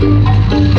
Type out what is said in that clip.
Música